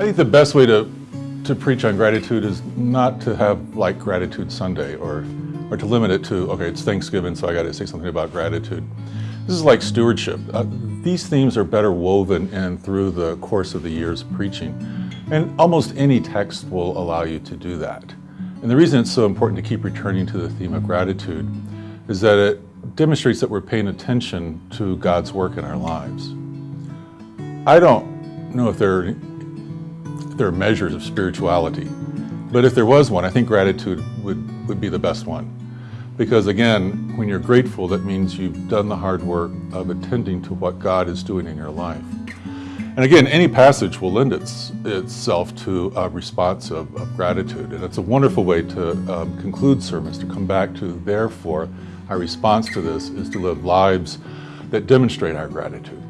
I think the best way to, to preach on gratitude is not to have like Gratitude Sunday or, or to limit it to, okay, it's Thanksgiving, so I got to say something about gratitude. This is like stewardship. Uh, these themes are better woven in through the course of the year's preaching. And almost any text will allow you to do that. And the reason it's so important to keep returning to the theme of gratitude is that it demonstrates that we're paying attention to God's work in our lives. I don't know if there, if there are measures of spirituality, but if there was one, I think gratitude would, would be the best one. Because again, when you're grateful, that means you've done the hard work of attending to what God is doing in your life. And again, any passage will lend its, itself to a response of, of, gratitude. And it's a wonderful way to um, conclude sermons, to come back to, therefore, our response to this is to live lives that demonstrate our gratitude.